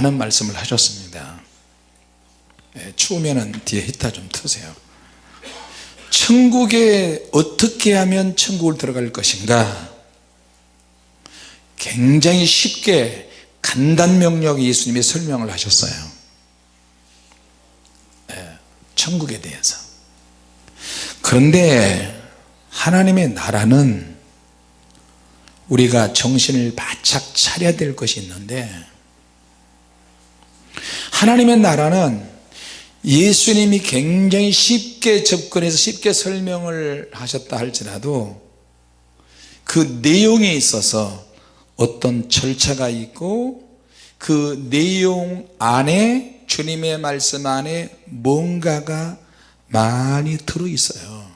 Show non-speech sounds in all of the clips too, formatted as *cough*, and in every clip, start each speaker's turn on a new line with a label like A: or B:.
A: 많은 말씀을 하셨습니다. 예, 추우면 뒤에 히터 좀 트세요. 천국에 어떻게 하면 천국을 들어갈 것인가? 굉장히 쉽게 간단 명령 예수님이 설명을 하셨어요. 예, 천국에 대해서. 그런데 하나님의 나라는 우리가 정신을 바짝 차려야 될 것이 있는데 하나님의 나라는 예수님이 굉장히 쉽게 접근해서 쉽게 설명을 하셨다 할지라도 그 내용에 있어서 어떤 절차가 있고 그 내용 안에 주님의 말씀 안에 뭔가가 많이 들어 있어요.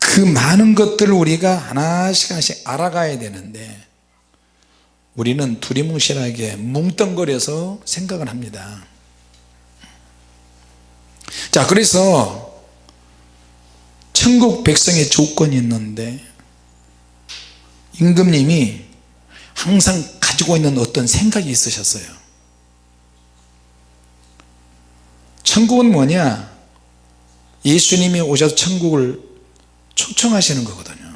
A: 그 많은 것들을 우리가 하나씩 하나씩 알아가야 되는데 우리는 두리뭉실하게 뭉뚱거려서 생각을 합니다. 자 그래서 천국 백성의 조건이 있는데 임금님이 항상 가지고 있는 어떤 생각이 있으셨어요. 천국은 뭐냐? 예수님이 오셔서 천국을 초청하시는 거거든요.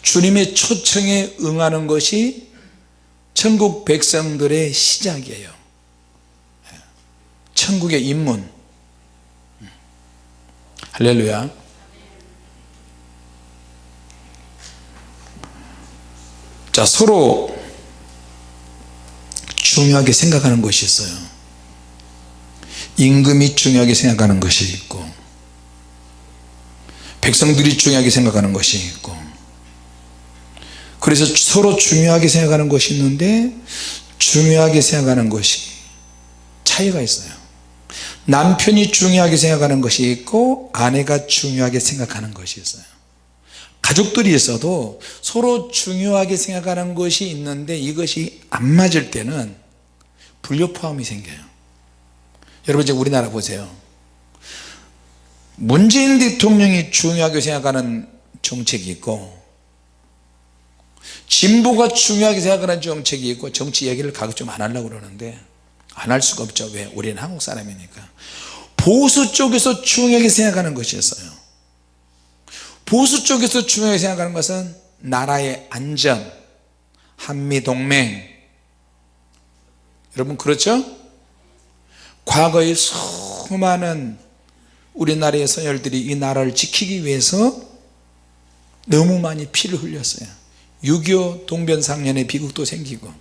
A: 주님의 초청에 응하는 것이 천국 백성들의 시작이에요. 천국의 입문. 할렐루야. 자 서로 중요하게 생각하는 것이 있어요. 임금이 중요하게 생각하는 것이 있고 백성들이 중요하게 생각하는 것이 있고 그래서 서로 중요하게 생각하는 것이 있는데 중요하게 생각하는 것이 차이가 있어요. 남편이 중요하게 생각하는 것이 있고 아내가 중요하게 생각하는 것이 있어요. 가족들이 있어도 서로 중요하게 생각하는 것이 있는데 이것이 안 맞을 때는 불협화음이 생겨요. 여러분 이제 우리나라 보세요. 문재인 대통령이 중요하게 생각하는 정책이 있고 진보가 중요하게 생각하는 정책이 있고 정치 얘기를 가급적 안 하려고 그러는데 안 할 수가 없죠. 왜? 우리는 한국 사람이니까. 보수 쪽에서 중요하게 생각하는 것이 있어요. 보수 쪽에서 중요하게 생각하는 것은 나라의 안전 한미동맹. 여러분 그렇죠? 과거의 수많은 우리나라의 선열들이 이 나라를 지키기 위해서 너무 많이 피를 흘렸어요 6.25 동변상련의 비극도 생기고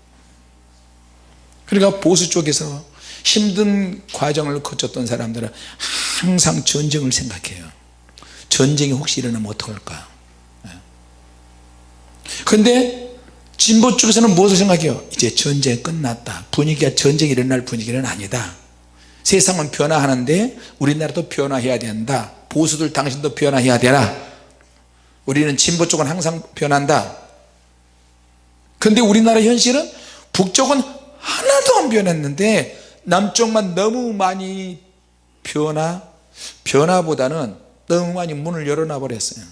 A: 그러니까 보수 쪽에서 힘든 과정을 거쳤던 사람들은 항상 전쟁을 생각해요. 전쟁이 혹시 일어나면 어떡할까? 근데 진보 쪽에서는 무엇을 생각해요? 이제 전쟁 끝났다. 분위기가 전쟁이 일어날 분위기는 아니다. 세상은 변화하는데 우리나라도 변화해야 된다. 보수들 당신도 변화해야 되라. 우리는 진보 쪽은 항상 변한다 근데 우리나라 현실은 북쪽은 하나도 안 변했는데 남쪽만 너무 많이 변화 변화보다는 너무 많이 문을 열어놔 버렸어요.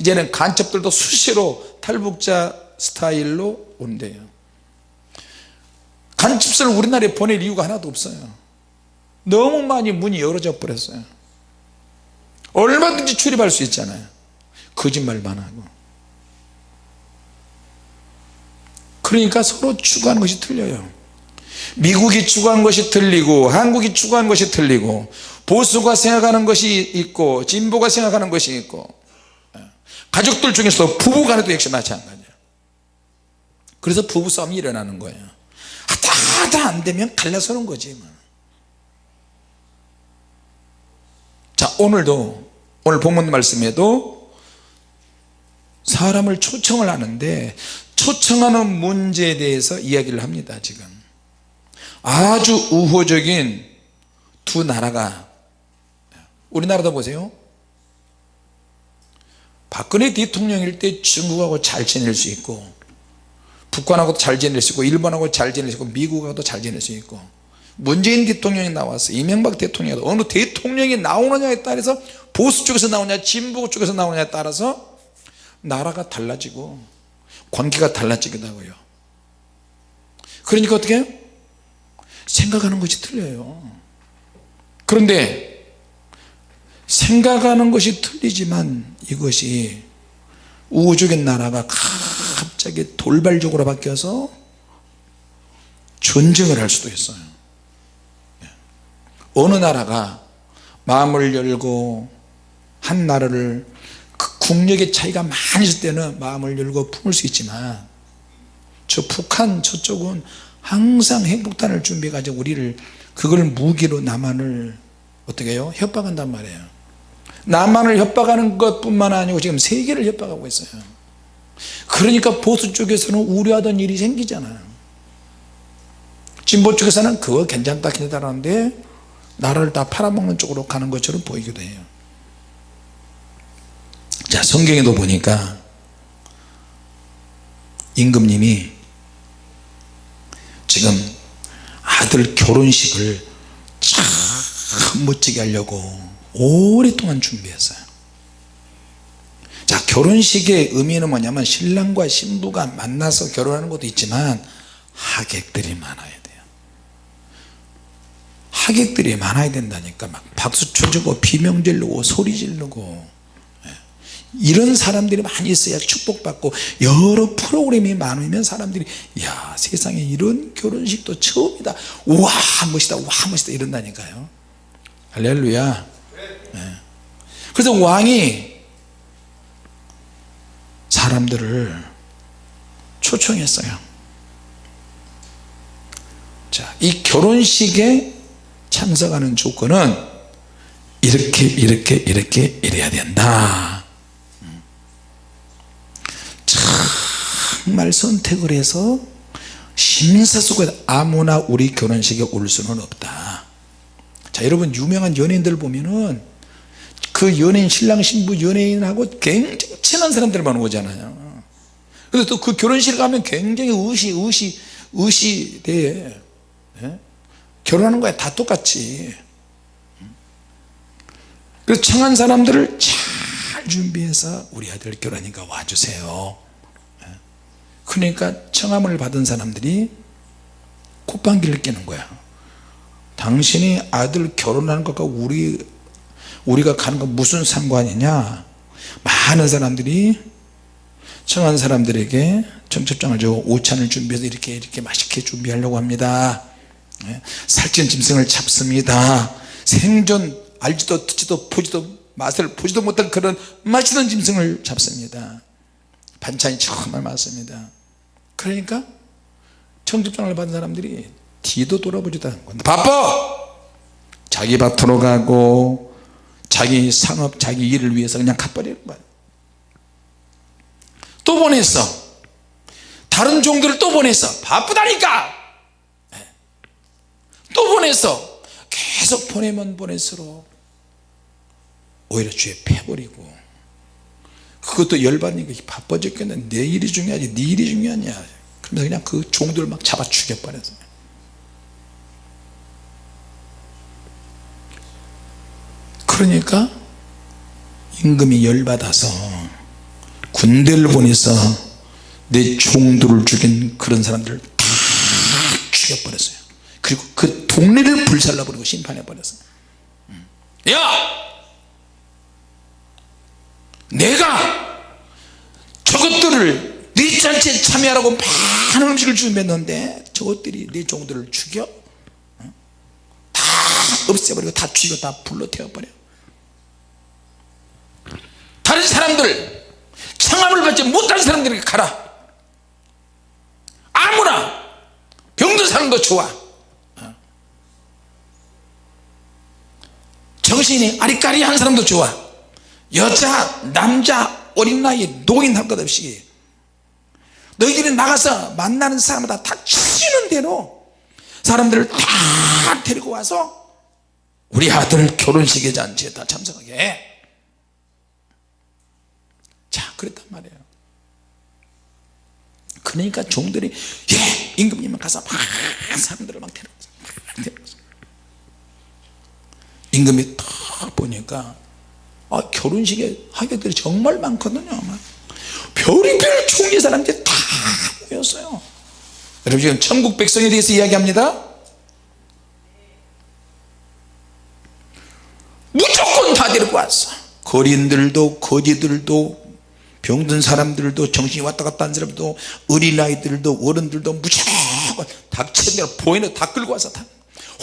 A: 이제는 간첩들도 수시로 탈북자 스타일로 온대요. 간첩선을 우리나라에 보낼 이유가 하나도 없어요. 너무 많이 문이 열어져 버렸어요. 얼마든지 출입할 수 있잖아요. 거짓말만 하고 그러니까 서로 추구하는 것이 틀려요 미국이 추구하는 것이 틀리고 한국이 추구하는 것이 틀리고 보수가 생각하는 것이 있고 진보가 생각하는 것이 있고 예. 가족들 중에서 부부 간에도 역시 마찬가지예요 그래서 부부 싸움이 일어나는 거예요 하다 안되면 갈라서는 거지 뭐. 자 오늘도 오늘 본문 말씀에도 사람을 초청을 하는데 초청하는 문제에 대해서 이야기를 합니다 지금. 아주 우호적인 두 나라가 우리나라도 보세요. 박근혜 대통령일 때 중국하고 잘 지낼 수 있고 북한하고도 잘 지낼 수 있고 일본하고 잘 지낼 수 있고 미국하고도 잘 지낼 수 있고 문재인 대통령이 나왔어 이명박 대통령이 어느 대통령이 나오느냐에 따라서 보수 쪽에서 나오냐 진보 쪽에서 나오냐에 따라서 나라가 달라지고 관계가 달라지기도 하고요 그러니까 어떻게? 생각하는 것이 틀려요 그런데 생각하는 것이 틀리지만 이것이 우주적인 나라가 갑자기 돌발적으로 바뀌어서 전쟁을 할 수도 있어요 예. 어느 나라가 마음을 열고 한 나라를 그 국력의 차이가 많이 있을 때는 마음을 열고 품을 수 있지만 저 북한 저쪽은 항상 핵폭탄을 준비해 가지고 우리를 그걸 무기로 남한을 어떻게 해요? 협박한단 말이에요. 남한을 협박하는 것뿐만 아니고 지금 세계를 협박하고 있어요. 그러니까 보수 쪽에서는 우려하던 일이 생기잖아요. 진보 쪽에서는 그거 괜찮다 괜찮다는데 나라를 다 팔아먹는 쪽으로 가는 것처럼 보이기도 해요 자 성경에도 보니까 임금님이 지금 아들 결혼식을 참 멋지게 하려고 오랫동안 준비했어요 자 결혼식의 의미는 뭐냐면 신랑과 신부가 만나서 결혼하는 것도 있지만 하객들이 많아야 돼요 하객들이 많아야 된다니까 막 박수 쳐주고 비명 지르고 소리 지르고 예. 이런 사람들이 많이 있어야 축복받고 여러 프로그램이 많으면 사람들이 야 세상에 이런 결혼식도 처음이다. 와 멋있다 와 멋있다. 이런다니까요. 할렐루야. 예. 그래서 왕이 사람들을 초청했어요. 자, 이 결혼식에 참석하는 조건은 이렇게 이렇게 이렇게 이래야 된다 정말 선택을 해서 심사숙고 아무나 우리 결혼식에 올 수는 없다 자 여러분 유명한 연예인들 보면은 그 연예인 신랑 신부 연예인하고 굉장히 친한 사람들만 오잖아요 그래서 또그 결혼식 가면 굉장히 의시 의시 의시돼 예? 결혼하는 거야 다 똑같이 그래서 청한 사람들을 잘 준비해서 우리 아들 결혼하니까 와주세요 예? 그러니까 청함을 받은 사람들이 콧방귀를 끼는 거야. 당신이 아들 결혼하는 것과 우리 우리가 가는 거 무슨 상관이냐? 많은 사람들이 청한 사람들에게 청첩장을 주고 오찬을 준비해서 이렇게 이렇게 맛있게 준비하려고 합니다. 예? 살찐 짐승을 잡습니다. 생전 알지도 듣지도 보지도 맛을 보지도 못한 그런 맛있는 짐승을 잡습니다 반찬이 정말 많습니다. 그러니까 청첩장을 받은 사람들이 뒤도 돌아보지도 않고 바빠! 자기 밭으로 가고 자기 상업 자기 일을 위해서 그냥 가버리는 거야. 또 보냈어. 다른 종들을 또 보냈어. 바쁘다니까! 예. 또 보냈어. 계속 보내면 보낼수록 오히려 주에 패버리고 그것도 열받으니까 바빠 죽겠네. 내 일이 중요하지. 네 일이 중요하냐. 그러면서 그냥 그 종들을 막 잡아 죽여버렸어요 그러니까 임금이 열받아서 군대를 보내서 내 종들을 죽인 그런 사람들을 다 죽여버렸어요. 그리고 그 동네를 불살라버리고 심판해버렸어요. 야 내가 저것들을 네 잔치에 참여하라고 많은 음식을 준비했는데 저것들이 네 종들을 죽여? 다 없애버리고 다 죽이고 다 불러 태워버려. 다른 사람들 청함을 받지 못한 사람들에게 가라. 아무나 병든 사람도 좋아. 정신이 아리까리한 사람도 좋아 여자 남자 어린 나이 노인 할 것 없이 너희들이 나가서 만나는 사람마다 다 치는 대로 사람들을 다 데리고 와서 우리 아들 결혼식에 잔치에 다 참석하게 해. 자 그랬단 말이에요 그러니까 종들이 예 임금님은 가서 막 사람들을 막 데려왔어 임금이 딱 보니까 아, 결혼식에 하객들이 정말 많거든요 막 별의별 종류의 사람들이 다 모였어요. 여러분 지금 천국 백성에 대해서 이야기합니다. 무조건 다 데리고 왔어. 거린들도 거지들도 병든 사람들도 정신이 왔다 갔다 한 사람도 어린아이들도 어른들도 무조건 닥치는 대로 보이는 다 끌고 와서 다.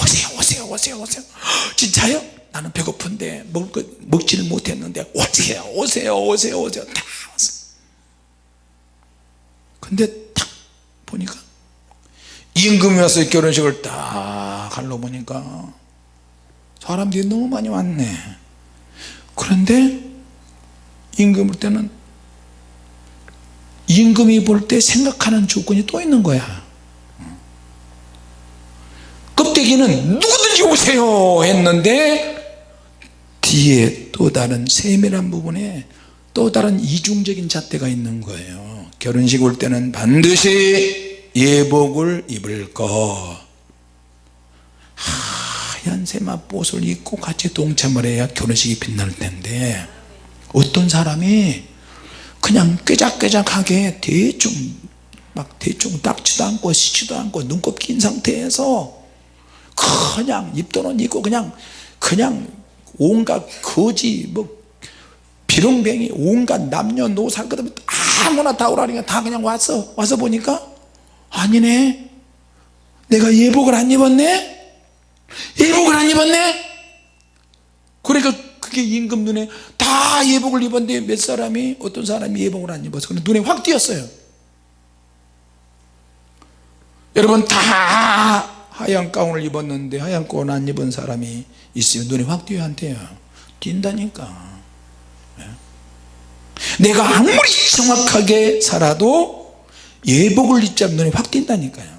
A: 오세요 오세요 오세요 오세요. *gasps* 진짜요? 나는 배고픈데 먹을 거 먹지를 못했는데 오세요 오세요 오세요 오세요. 다 근데 딱 보니까 임금이 와서 결혼식을 딱 하려 보니까 사람들이 너무 많이 왔네. 그런데 임금 볼 때는 임금이 볼 때 생각하는 조건이 또 있는 거야. 껍데기는 누구든지 오세요 했는데 뒤에 또 다른 세밀한 부분에 또 다른 이중적인 잣대가 있는 거예요. 결혼식 올 때는 반드시 예복을 입을 거. 하얀 세마포옷을 입고 같이 동참을 해야 결혼식이 빛날 텐데 어떤 사람이 그냥 꾀작꾀작하게 대충 막 대충 닦지도 않고 씻지도 않고 눈곱 낀 상태에서 그냥 입도는 입고 그냥 그냥 온갖 거지 뭐 비룡뱅이 온갖 남녀노소 그다음에 아무나 다 오라니까 다 그냥 왔어 와서 보니까 아니네. 내가 예복을 안 입었네? 예복을 안 입었네? 그러니까 그게 임금 눈에 다 예복을 입었는데 몇 사람이 어떤 사람이 예복을 안 입어서 그냥 눈에 확 띄었어요. 여러분 다 하얀 가운을 입었는데 하얀 가운 안 입은 사람이 있으면 눈에 확 띄어야 한대요. 띈다니까. 예? 내가 아무리 정확하게 살아도 예복을 입지 않으면 눈에 확 띈다니까요.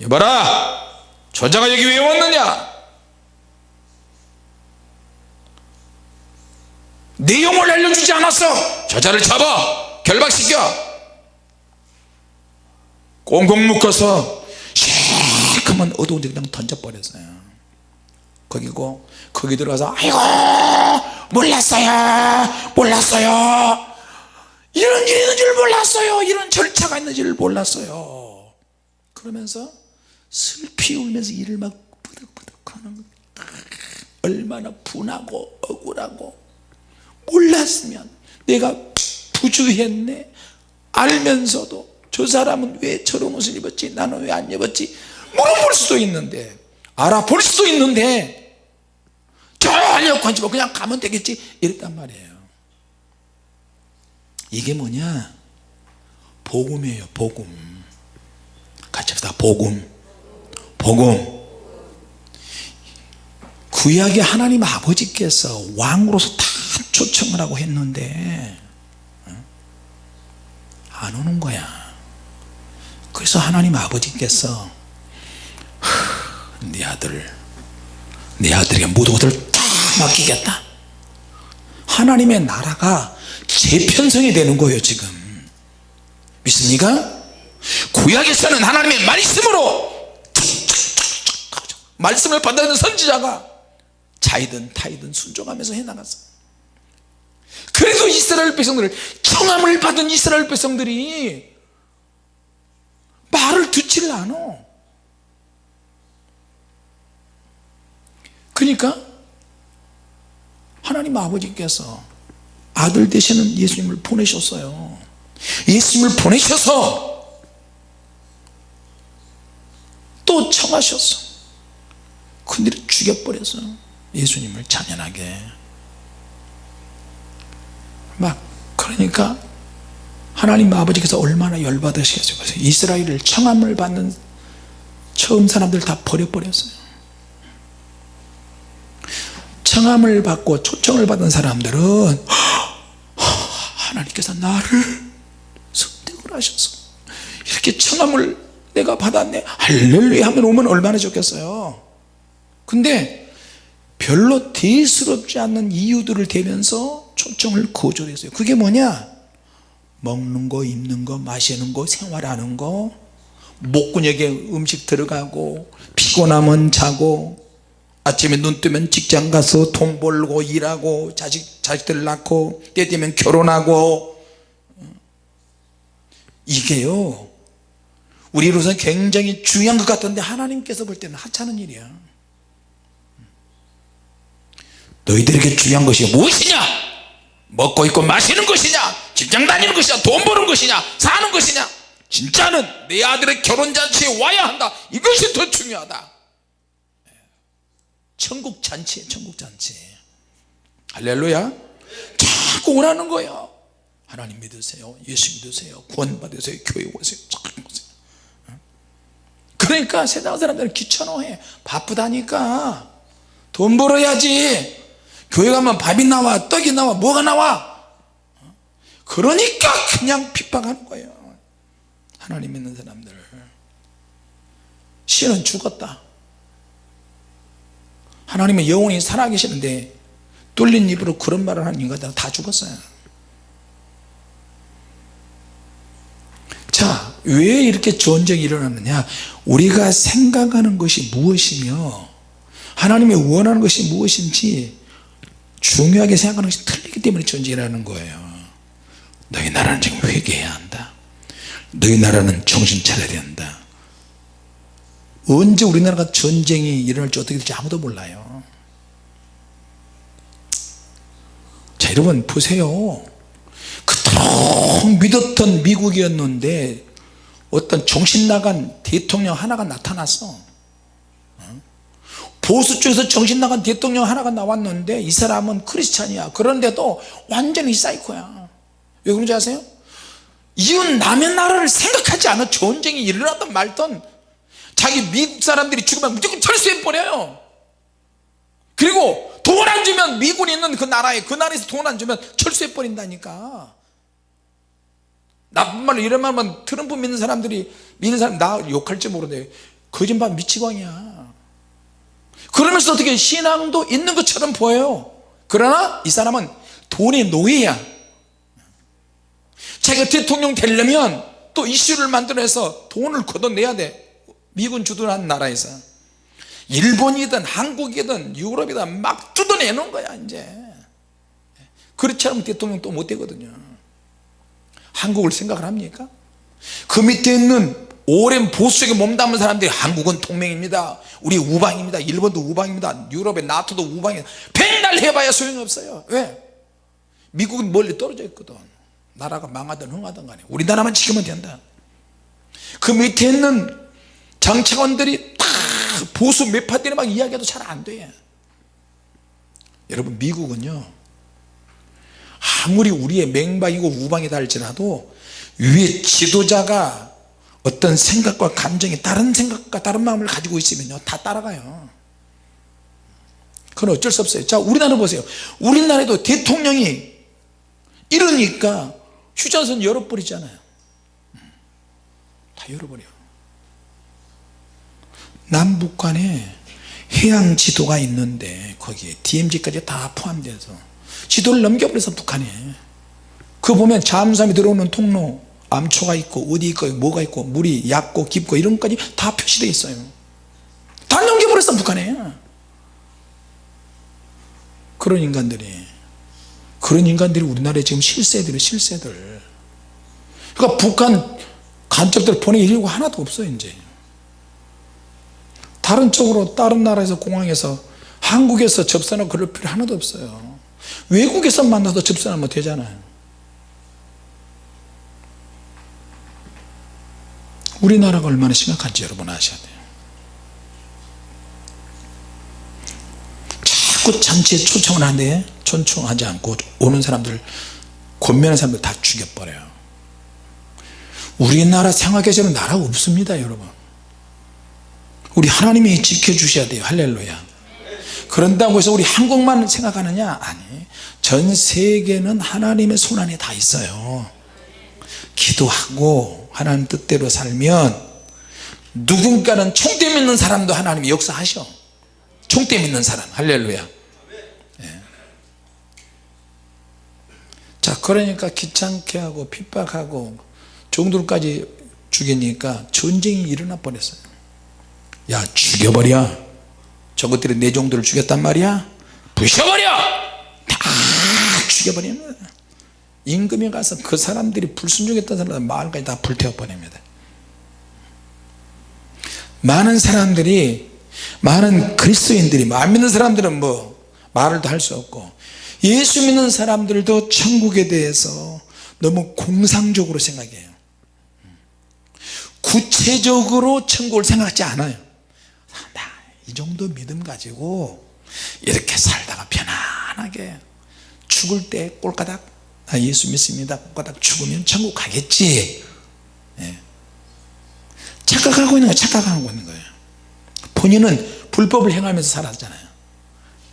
A: 여봐라 저자가 여기 왜 왔느냐? 내용을 알려주지 않았어. 저자를 잡아 결박시켜. 꽁꽁 묶어서 시커먼 어두운 데 그냥 던져버렸어요 거기고 거기 들어가서 아이고 몰랐어요 몰랐어요. 이런 일이 있는 줄 몰랐어요. 이런 절차가 있는 줄 몰랐어요. 그러면서 슬피 울면서 이를 막 부득부득 하는 얼마나 분하고 억울하고 몰랐으면 내가 부주했네. 알면서도 저 사람은 왜 저런 옷을 입었지? 나는 왜 안 입었지? 물어볼 수도 있는데 알아볼 수도 있는데 전혀 관심 없고 그냥 가면 되겠지. 이랬단 말이에요. 이게 뭐냐? 복음이에요. 복음. 같이 합시다. 복음. 복음. 구약의 하나님 아버지께서 왕으로서 다 초청을 하고 했는데 어? 안 오는 거야. 그래서 하나님 아버지께서 네 아들 내 아들에게 모든 것을 다 맡기겠다. 하나님의 나라가 재편성이 되는 거예요 지금. 믿습니까? 구약에서는 하나님의 말씀으로 말씀을 받아들는 선지자가 자이든 타이든 순종하면서 해나갔어 그래서 이스라엘 백성들을 청함을 받은 이스라엘 백성들이 말을 듣지를 않아. 그러니까 하나님 아버지께서 아들 되시는 예수님을 보내셨어요. 예수님을 보내셔서 또 청하셨어. 근데 죽여버렸어 예수님을 잔인하게. 막 그러니까 하나님 아버지께서 얼마나 열받으시겠어요. 이스라엘을 청함을 받는 처음 사람들 다 버려버렸어요 청함을 받고 초청을 받은 사람들은 하나님께서 나를 선택을 하셔서 이렇게 청함을 내가 받았네. 할렐루야 하면 오면 얼마나 좋겠어요. 근데 별로 대수롭지 않는 이유들을 대면서 초청을 거절했어요. 그게 뭐냐? 먹는 거 입는 거 마시는 거 생활하는 거. 목구멍에 음식 들어가고 피곤하면 자고 아침에 눈 뜨면 직장 가서 돈 벌고 일하고 자식, 자식들 낳고 때 되면 결혼하고. 이게요 우리로서는 굉장히 중요한 것 같은데 하나님께서 볼 때는 하찮은 일이야. 너희들에게 중요한 것이 무엇이냐? 먹고 있고 마시는 것이냐? 직장 다니는 것이냐? 돈 버는 것이냐? 사는 것이냐? 진짜는 내 아들의 결혼잔치에 와야 한다. 이것이 더 중요하다 천국 잔치에 천국 잔치. 할렐루야. 자꾸 오라는 거예요. 하나님 믿으세요. 예수 믿으세요. 구원 받으세요. 교회 오세요. 잘 오세요 그러니까 세상 사람들은 귀찮아해. 바쁘다니까. 돈 벌어야지. 교회 가면 밥이 나와 떡이 나와 뭐가 나와? 그러니까 그냥 핍박하는 거예요. 하나님 믿는 사람들. 신은 죽었다 하나님은 영원히 살아계시는데 뚫린 입으로 그런 말을 하는 인간들은 다 죽었어요. 자 왜 이렇게 전쟁이 일어났느냐? 우리가 생각하는 것이 무엇이며 하나님이 원하는 것이 무엇인지 중요하게 생각하는 것이 틀리기 때문에 전쟁이 일어나는 거예요. 너희 나라는 지금 회개해야 한다. 너희 나라는 정신 차려야 된다 언제 우리나라가 전쟁이 일어날지 어떻게 될지 아무도 몰라요. 자 여러분 보세요. 그토록 믿었던 미국이었는데 어떤 정신나간 대통령 하나가 나타났어. 보수 쪽에서 정신나간 대통령 하나가 나왔는데 이 사람은 크리스찬이야. 그런데도 완전히 사이코야. 왜 그런지 아세요? 이웃 남의 나라를 생각하지 않아 전쟁이 일어나든 말든 자기 미국 사람들이 죽으면 무조건 철수해 버려요. 그리고 돈 안 주면 미군이 있는 그 나라에 그 나라에서 돈 안 주면 철수해 버린다니까. 나쁜 말로 이런 말만 트럼프 믿는 사람들이 믿는 사람 나 욕할지 모르는데 거짓말 미치광이야. 그러면서 어떻게 신앙도 있는 것처럼 보여요? 그러나 이 사람은 돈의 노예야. 자기가 대통령 되려면 또 이슈를 만들어서 돈을 걷어내야 돼 미군 주둔한 나라에서 일본이든 한국이든 유럽이든 막 뜯어내는 거야 이제. 그렇지 않으면 대통령 또 못 되거든요. 한국을 생각을 합니까? 그 밑에 있는 오랜 보수에게 몸담은 사람들이 한국은 동맹입니다. 우리 우방입니다. 일본도 우방입니다. 유럽의 나토도 우방입니다 백날 해봐야 소용이 없어요. 왜? 미국은 멀리 떨어져 있거든. 나라가 망하든 흥하든 간에. 우리나라만 지키면 된다. 그 밑에 있는 정치관들이 다 보수 매파들이 막 이야기해도 잘 안 돼. 여러분 미국은요 아무리 우리의 맹방이고 우방이다 할지라도 위에 지도자가 어떤 생각과 감정이 다른 생각과 다른 마음을 가지고 있으면요 다 따라가요. 그건 어쩔 수 없어요. 자 우리나라 보세요. 우리나라에도 대통령이 이러니까 휴전선 열어버리잖아요. 다 열어버려 남북 간에 해양 지도가 있는데 거기에 DMZ까지 다 포함돼서 지도를 넘겨버려서 북한에. 그거 보면 잠수함이 들어오는 통로 암초가 있고 어디 있고 뭐가 있고 물이 얕고 깊고 이런 것까지 다 표시되어 있어요. 다 넘겨버렸어 북한에. 그런 인간들이. 그런 인간들이 우리나라에 지금 실세들이 실세들. 그러니까 북한 간첩들 이유가 하나도 없어 이제 다른 쪽으로 다른 나라에서 공항에서 한국에서 접선하고 그럴 필요 하나도 없어요. 외국에서 만나서 접선하면 되잖아요. 우리나라가 얼마나 심각한지 여러분 아셔야 돼요. 자꾸 잔치에 초청을 하는데 초청하지 않고 오는 사람들 권면하는 사람들 다 죽여버려요. 우리나라 생활계절은 나라가 없습니다 여러분 우리 하나님이 지켜주셔야 돼요. 할렐루야. 그런다고 해서 우리 한국만 생각하느냐? 아니 전 세계는 하나님의 손안에 다 있어요. 기도하고 하나님 뜻대로 살면 누군가는 총대 믿는 사람도 하나님이 역사하셔. 총대 믿는 사람. 할렐루야. 예. 자 그러니까 귀찮게 하고 핍박하고 종들까지 죽이니까 전쟁이 일어나 버렸어요 야 죽여버려. 저것들이 내 종들을 죽였단 말이야? 부셔버려! 다 죽여버리는 거야. 임금이 가서 그 사람들이 불순종했던 사람들 마을까지 다 불태워 버립니다. 많은 사람들이 많은 그리스도인들이 안 믿는 사람들은 뭐 말을 도 할 수 없고 예수 믿는 사람들도 천국에 대해서 너무 공상적으로 생각해요. 구체적으로 천국을 생각하지 않아요 나 이 정도 믿음 가지고 이렇게 살다가 편안하게 죽을 때 꼴까닥 나 예수 믿습니다 꼴까닥 죽으면 천국 가겠지 예. 착각하고 있는 거예요 착각하고 있는 거예요 본인은 불법을 행하면서 살았잖아요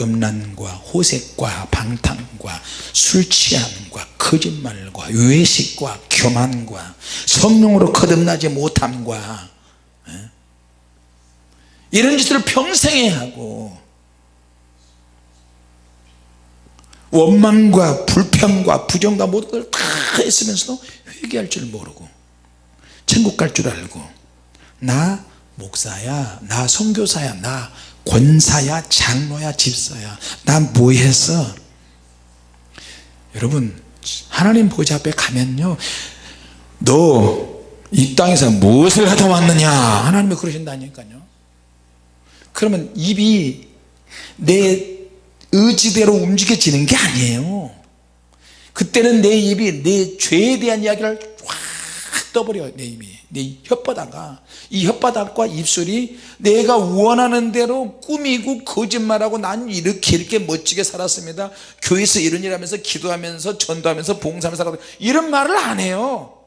A: 음란과 호색과 방탕과 술 취함과 거짓말과 외식과 교만과 성령으로 거듭나지 못함과 예? 이런 짓을 평생에 하고 원망과 불평과 부정과 모든 걸 다 했으면서도 회개할 줄 모르고 천국 갈 줄 알고 나 목사야 나 선교사야 나 권사야 장로야 집사야 난 뭐 했어 여러분 하나님 보좌 앞에 가면요. 너 이 땅에서 무엇을 하다 왔느냐? 하나님이 그러신다니까요 그러면 입이 내 의지대로 움직여지는 게 아니에요. 그때는 내 입이 내 죄에 대한 이야기를 확 떠버려요 내 입이. 내 혓바닥과 이 혓바닥과 입술이 내가 원하는 대로 꾸미고 거짓말하고 난 이렇게 이렇게 멋지게 살았습니다. 교회에서 이런 일 하면서 기도하면서 전도하면서 봉사하면서 살았다. 이런 말을 안 해요.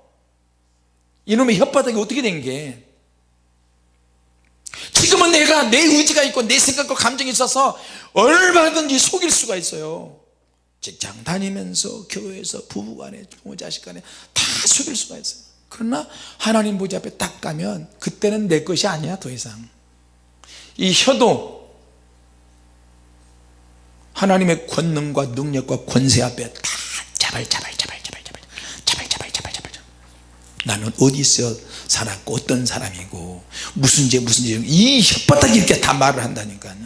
A: 이놈의 혓바닥이 어떻게 된게 지금은 내가 내 의지가 있고 내 생각과 감정이 있어서 얼마든지 속일 수가 있어요. 직장 다니면서 교회에서 부부간에 부모 자식간에 다 속일 수가 있어요. 그러나 하나님 보좌 앞에 딱 가면 그때는 내 것이 아니야 더 이상. 이 혀도 하나님의 권능과 능력과 권세 앞에 다 자발 자발 자발 자발 자발 자발 자발 자발 자발. 나는 어디서 살았고 어떤 사람이고 무슨 죄 무슨 죄이 혓바닥이 이렇게 다 말을 한다니까요.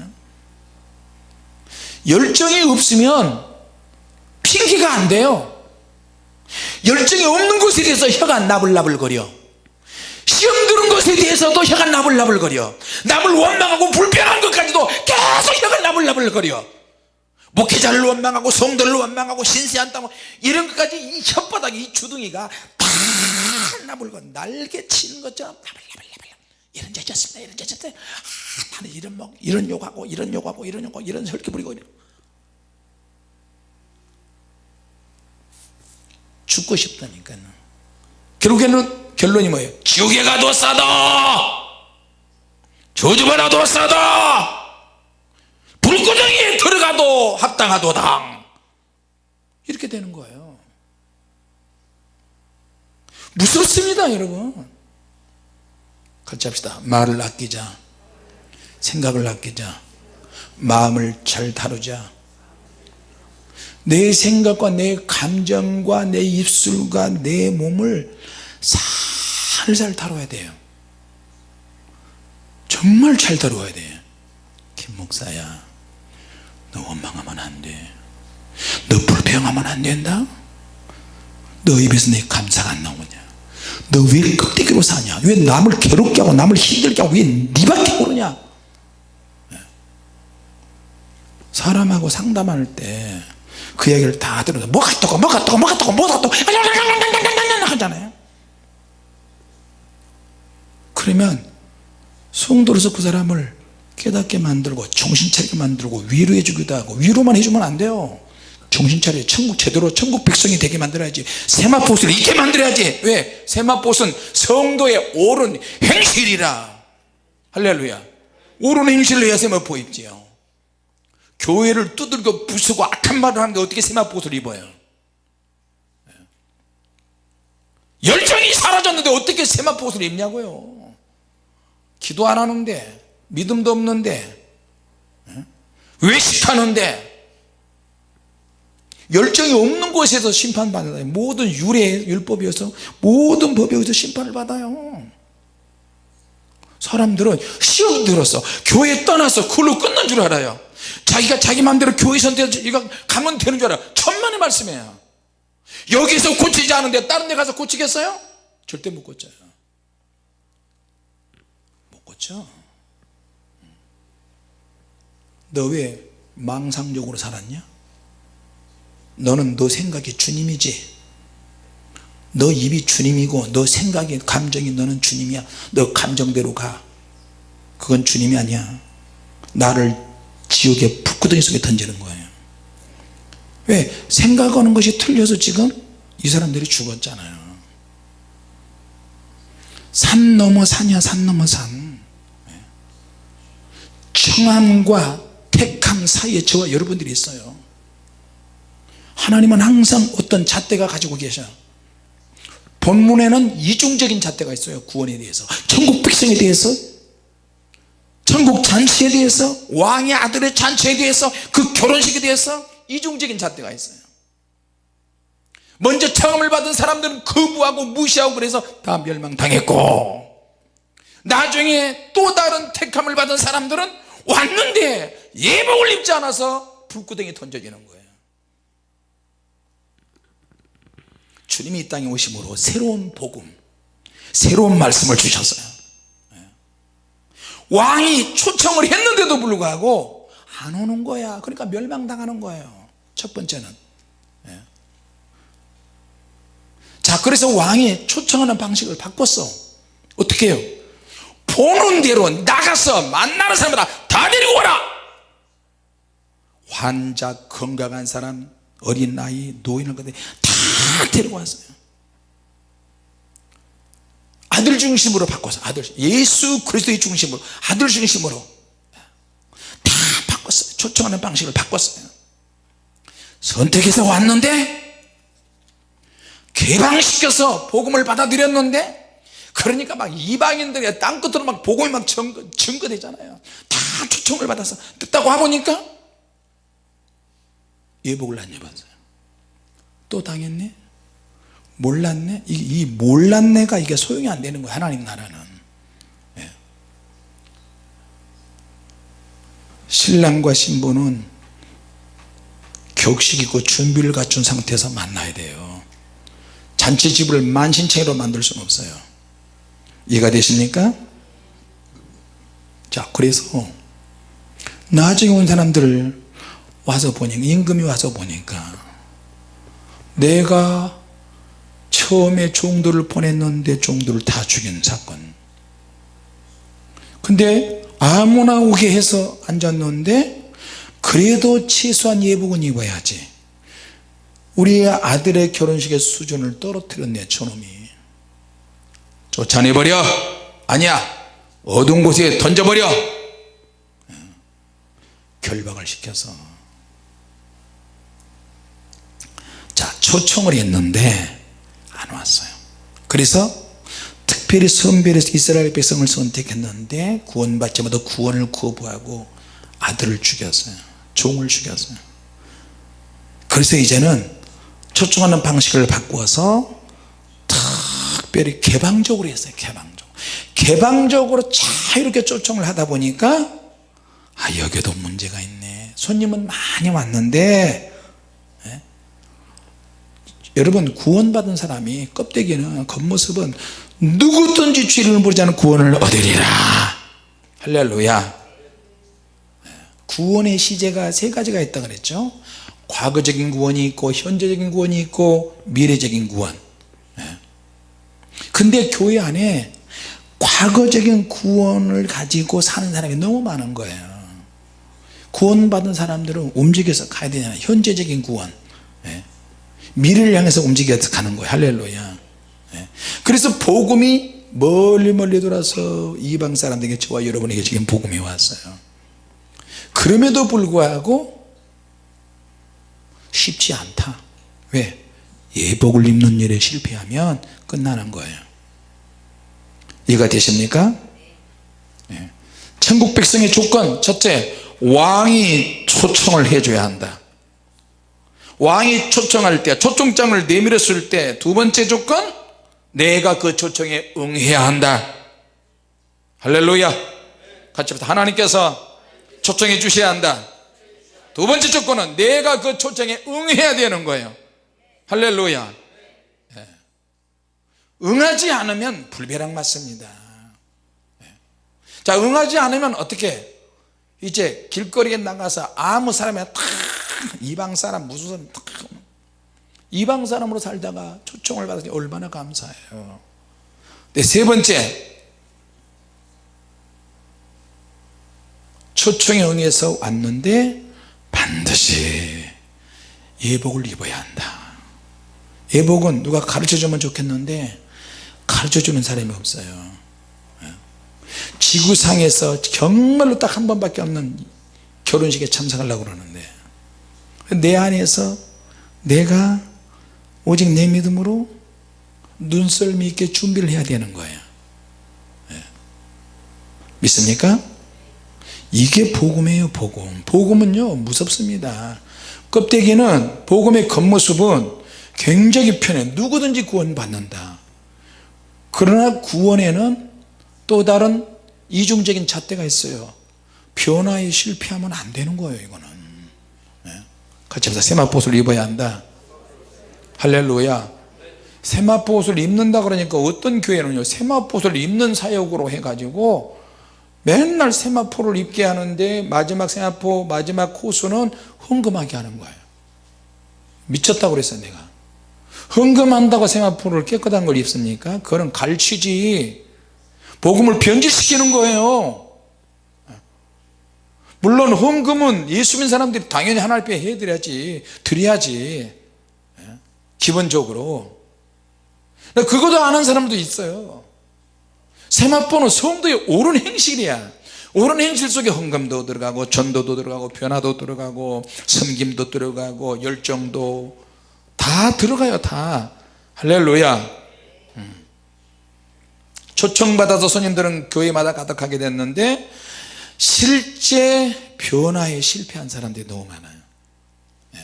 A: 열정이 없으면 핑계가 안 돼요. 열정이 없는 것에 대해서 혀가 나불나불거려. 시험 드는 것에 대해서도 혀가 나불나불거려. 남을 원망하고 불평한 것까지도 계속 혀가 나불나불거려. 목회자를 원망하고 성도를 원망하고 신세한다고 이런 것까지 이 혓바닥 이 주둥이가 다 나불고 날개 치는 것처럼 나불나불나불 이런 죄졌습니다. 이런 죄졌어요 아, 나는 이런 뭐 이런 욕하고 이런 욕하고 이런 욕하고 이런 설교 부리고 이런. 죽고 싶다니까요. 결국에는 결론이 뭐예요? 지옥에 가도 싸다! 저주받아도 싸다! 불구덩이에 들어가도 합당하도당! 이렇게 되는 거예요 무섭습니다 여러분. 같이 합시다. 말을 아끼자. 생각을 아끼자. 마음을 잘 다루자. 내 생각과 내 감정과 내 입술과 내 몸을 살살 다뤄야 돼요. 정말 잘 다뤄야 돼. 김 목사야 너 원망하면 안돼너 불평하면 안 된다. 너 입에서 내 감사가 안 나오냐 너 왜 껍데기로 사냐? 왜 남을 괴롭게 하고 남을 힘들게 하고 왜 니밖에 모르냐? 사람하고 상담할 때 그 얘기를 다 들어서 뭐가 어떠고 뭐가 어떠고 뭐가 어떠고 뭐가 어떠고 하잖아요. 그러면 성도로서 그 사람을 깨닫게 만들고 정신 차리게 만들고 위로해 주기도 하고 위로만 해주면 안 돼요 정신 차려 천국 제대로 천국 백성이 되게 만들어야지. 세마포스를 있게 만들어야지. 왜? 세마포스는 성도의 옳은 행실이라. 할렐루야. 옳은 행실을 해야 세마포 입지요. 교회를 두들겨 부수고 악한 말을 하는데 어떻게 세마포스를 입어요? 열정이 사라졌는데 어떻게 세마포스를 입냐고요? 기도 안 하는데 믿음도 없는데 외식하는데 열정이 없는 곳에서 심판받아요. 모든 유래 율법이어서 모든 법에 의해서 심판을 받아요. 사람들은 시험 들어서 교회 떠나서 그걸로 끝난 줄 알아요. 자기가 자기 마음대로 교회 선택해서 가면 되는 줄 알아. 천만의 말씀이에요. 여기서 고치지 않은데 다른 데 가서 고치겠어요? 절대 못 고쳐요. 못 고쳐. 너 왜 망상적으로 살았냐 너는 너 생각이 주님이지? 너 입이 주님이고 너 생각이 감정이 너는 주님이야. 너 감정대로 가. 그건 주님이 아니야. 나를 지옥의 북구덩이 속에 던지는 거예요. 왜? 생각하는 것이 틀려서 지금 이 사람들이 죽었잖아요. 산 넘어 산이야 산 넘어 산. 청함과 택함 사이에 저와 여러분들이 있어요 하나님은 항상 어떤 잣대가 가지고 계셔 본문에는 이중적인 잣대가 있어요 구원에 대해서. 천국 백성에 대해서 천국 잔치에 대해서 왕의 아들의 잔치에 대해서 그 결혼식에 대해서 이중적인 잣대가 있어요. 먼저 청함을 받은 사람들은 거부하고 무시하고 그래서 다 멸망당했고 나중에 또 다른 택함을 받은 사람들은 왔는데 예복을 입지 않아서 불구덩이에 던져지는 거예요 주님이 이 땅에 오심으로 새로운 복음 새로운 말씀을 주셨어요. 예. 왕이 초청을 했는데도 불구하고 안 오는 거야. 그러니까 멸망당하는 거예요. 첫 번째는. 예. 자 그래서 왕이 초청하는 방식을 바꿨어. 어떻게 해요? 보는 대로 나가서 만나는 사람마다 다 데리고 와라! 환자 건강한 사람 어린 아이 노인을 다 데리고 왔어요. 아들 중심으로 바꿔서 아들 예수 그리스도의 중심으로 아들 중심으로 다 바꿨어요. 초청하는 방식을 바꿨어요. 선택해서 왔는데 개방시켜서 복음을 받아들였는데 그러니까 막 이방인들이 땅끝으로 막 복음이 막 증거, 증거되잖아요. 다 초청을 받아서 듣다고 하보니까 예복을 안 입었어요 또 당했네? 몰랐네? 이, 이 몰랐네가 이게 소용이 안 되는 거예요 하나님 나라는. 예. 신랑과 신부는 격식 있고 준비를 갖춘 상태에서 만나야 돼요. 잔치집을 만신창이로 만들 수는 없어요. 이해가 되십니까? 자 그래서 나중에 온 사람들을 와서 보니까 임금이 와서 보니까 내가 처음에 종들을 보냈는데 종들을 다 죽인 사건. 근데 아무나 오게 해서 앉았는데 그래도 최소한 예복은 입어야지. 우리 아들의 결혼식의 수준을 떨어뜨렸네 저놈이. 쫓아내버려. 아니야 어두운 곳에 던져버려. 결박을 시켜서 자 초청을 했는데 안 왔어요. 그래서 특별히 선별해서 이스라엘 백성을 선택했는데 구원받지 못해 구원을 거부하고 아들을 죽였어요. 종을 죽였어요. 그래서 이제는 초청하는 방식을 바꾸어서 특별히 개방적으로 했어요 개방적으로 개방적으로 자유롭게 초청을 하다 보니까 아 여기도 문제가 있네. 손님은 많이 왔는데 예? 여러분 구원받은 사람이 껍데기는 겉모습은 누구든지 죄를 부르지 않은 구원을 얻으리라 할렐루야 예. 구원의 시제가 세 가지가 있다 그랬죠 과거적인 구원이 있고 현재적인 구원이 있고 미래적인 구원 예. 근데 교회 안에 과거적인 구원을 가지고 사는 사람이 너무 많은 거예요 구원받은 사람들은 움직여서 가야 되잖아요 현재적인 구원 예. 미래를 향해서 움직여서 가는 거예요 할렐루야 예. 그래서 복음이 멀리 멀리 돌아서 이방 사람들에게 저와 여러분에게 지금 복음이 왔어요 그럼에도 불구하고 쉽지 않다 왜? 예복을 입는 일에 실패하면 끝나는 거예요 이해가 되십니까? 예. 천국 백성의 조건 첫째 왕이 초청을 해줘야 한다 왕이 초청할 때 초청장을 내밀었을 때 두 번째 조건 내가 그 초청에 응해야 한다. 할렐루야. 같이 하나님께서 초청해 주셔야 한다. 두 번째 조건은 내가 그 초청에 응해야 되는 거예요. 할렐루야. 예. 응하지 않으면 불벼락 맞습니다. 예. 자 응하지 않으면 어떻게 이제 길거리에 나가서 아무 사람이나 탁 이방 사람 무슨 사람 탁. 이방 사람으로 살다가 초청을 받으니 얼마나 감사해요. 네, 세 번째. 초청에 응해서 왔는데 반드시 예복을 입어야 한다. 예복은 누가 가르쳐주면 좋겠는데 가르쳐주는 사람이 없어요 지구상에서 정말로 딱 한 번밖에 없는 결혼식에 참석하려고 그러는데 내 안에서 내가 오직 내 믿음으로 눈썰미 있게 준비를 해야 되는 거예요. 믿습니까? 이게 복음이에요 복음. 복음은요 무섭습니다. 껍데기는 복음의 겉모습은 굉장히 편해. 누구든지 구원받는다. 그러나 구원에는 또 다른 이중적인 잣대가 있어요. 변화에 실패하면 안 되는 거예요 이거는. 네. 같이 합시다. 세마포옷을 입어야 한다. 할렐루야. 세마포옷을 입는다 그러니까 어떤 교회는요 세마포옷을 입는 사역으로 해가지고 맨날 세마포를 입게 하는데 마지막 세마포 마지막 코스는 헌금하게 하는 거예요. 미쳤다고 그랬어요 내가. 헌금한다고 세마포를 깨끗한 걸 입습니까? 그건 갈취지 복음을 변질시키는 거예요. 물론 헌금은 예수 믿는 사람들이 당연히 하나님 앞에 해드려야지 드려야지. 기본적으로. 그것도 아는 사람도 있어요. 세마포는 성도의 옳은 행실이야. 옳은 행실 속에 헌금도 들어가고 전도도 들어가고 변화도 들어가고 섬김도 들어가고 열정도 다 들어가요 다. 할렐루야 초청받아서 손님들은 교회마다 가득하게 됐는데 실제 변화에 실패한 사람들이 너무 많아요. 예.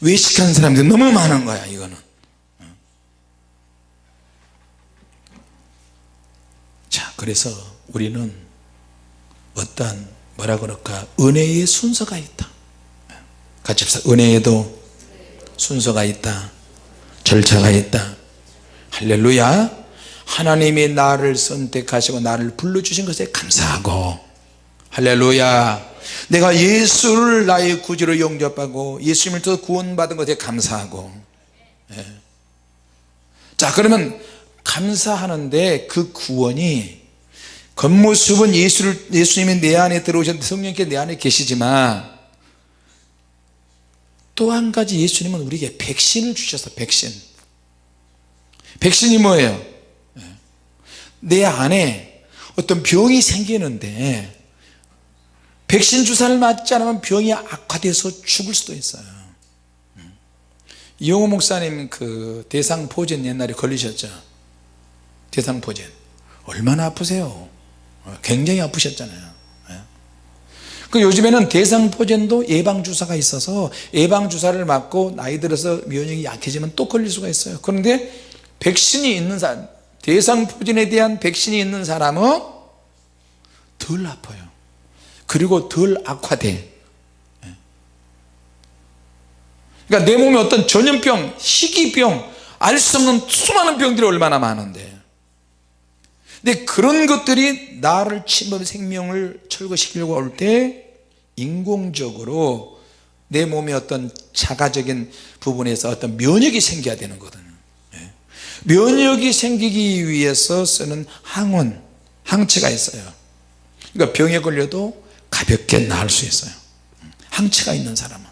A: 외식한 사람들이 너무 많은 거야 이거는. 자 그래서 우리는 어떠한 뭐라 그럴까? 은혜의 순서가 있다. 같이 합시다. 은혜에도 순서가 있다. 절차가 있다. 할렐루야 하나님이 나를 선택하시고 나를 불러주신 것에 감사하고. 할렐루야. 내가 예수를 나의 구주로 영접하고 예수님을 통해 구원받은 것에 감사하고. 예. 자 그러면 감사하는데 그 구원이 겉모습은 예수를, 예수님이 내 안에 들어오셨는데 성령께 내 안에 계시지만 또 한 가지 예수님은 우리에게 백신을 주셔서 백신. 백신이 뭐예요 내 안에 어떤 병이 생기는데 백신 주사를 맞지 않으면 병이 악화돼서 죽을 수도 있어요. 이용호 목사님 그 대상포진 옛날에 걸리셨죠? 대상포진. 얼마나 아프세요? 굉장히 아프셨잖아요. 그 요즘에는 대상포진도 예방주사가 있어서 예방주사를 맞고 나이 들어서 면역이 약해지면 또 걸릴 수가 있어요. 그런데 백신이 있는 사람 대상포진에 대한 백신이 있는 사람은 덜 아파요. 그리고 덜 악화돼. 그러니까 내 몸에 어떤 전염병, 희귀병 알 수 없는 수많은 병들이 얼마나 많은데. 근데 그런 것들이 나를 침범 생명을 철거시키려고 할때 인공적으로 내 몸의 어떤 자가적인 부분에서 어떤 면역이 생겨야 되는 거거든요. 예. 면역이 생기기 위해서 쓰는 항원 항체가 있어요. 그러니까 병에 걸려도 가볍게 나을 수 있어요. 항체가 있는 사람은.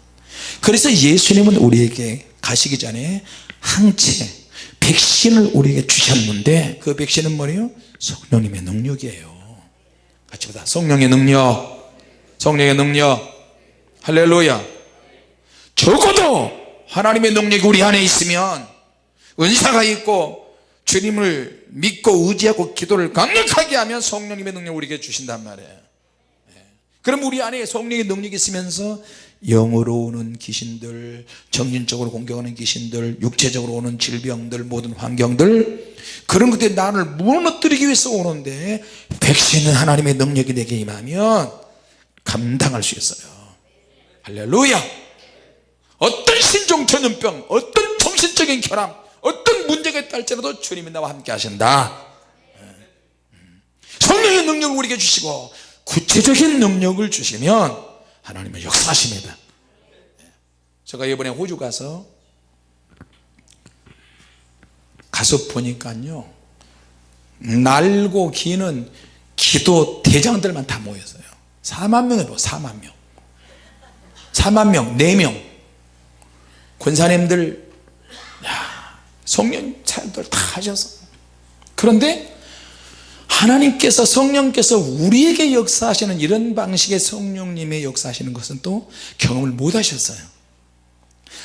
A: 그래서 예수님은 우리에게 가시기 전에 항체 백신을 우리에게 주셨는데 그 백신은 뭐예요? 성령님의 능력이에요. 같이 보다 성령의 능력. 성령의 능력. 할렐루야. 적어도 하나님의 능력이 우리 안에 있으면 은사가 있고 주님을 믿고 의지하고 기도를 강력하게 하면 성령님의 능력 우리에게 주신단 말이에요. 그럼 우리 안에 성령의 능력이 있으면서 영으로 오는 귀신들 정신적으로 공격하는 귀신들 육체적으로 오는 질병들 모든 환경들 그런 것들이 나를 무너뜨리기 위해서 오는데 백신은 하나님의 능력이 내게 임하면 감당할 수 있어요. 할렐루야! 어떤 신종 전염병 어떤 정신적인 결함 어떤 문제가 있다 할지라도 주님이 나와 함께 하신다. 성령의 능력을 우리에게 주시고 구체적인 능력을 주시면 하나님은 역사하십니다. 제가 이번에 호주 가서 가서 보니까요 날고 기는 기도 대장들만 다 모였어요. 4만 명이 뭐 4만 명. 4만 명 4명. 권사님들 야, 성령 차들 다 하셔서. 그런데 하나님께서 성령께서 우리에게 역사하시는 이런 방식의 성령님의 역사하시는 것은 또 경험을 못 하셨어요.